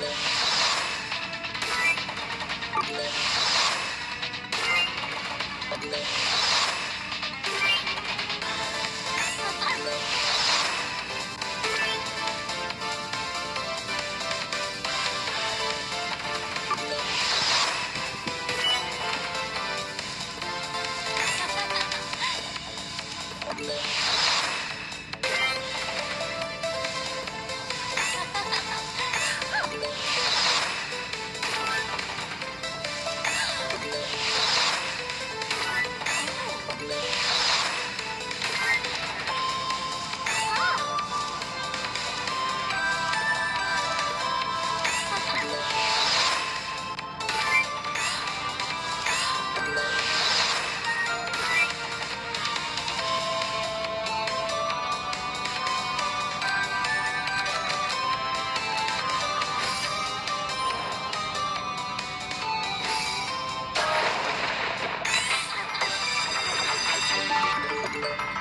Thank you. you